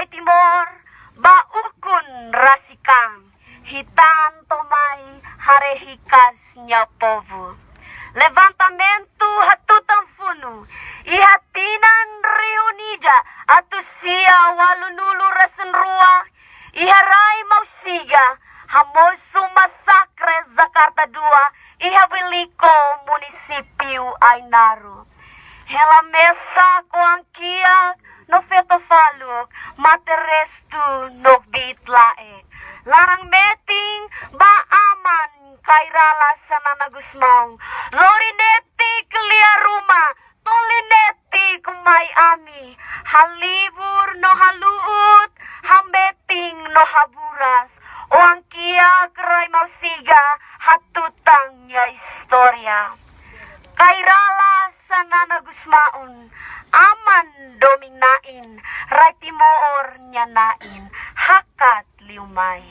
Rai Timor, baukun rasikang, hitan tomai harehikas nyapovu. Levantamento hatutan funu, ihatinan reunida, atusia walunulu rasen ruah, iharai mausiga, hamosu masakre Jakarta 2, ihabiliko munisipio Ainaru. Hela mesa faluk, materestu no bitlae. Larang meting ba aman kairala sanana gusmong. Lorineti kelia rumah, tolineti kumai ami. Halibur no haluut, hambeting no haburas. Oang kia kerai mausiga, hatutang ya historia. Kairala sanana gusmaun, aman dominain, rai timoor nyanain, hakat liumay.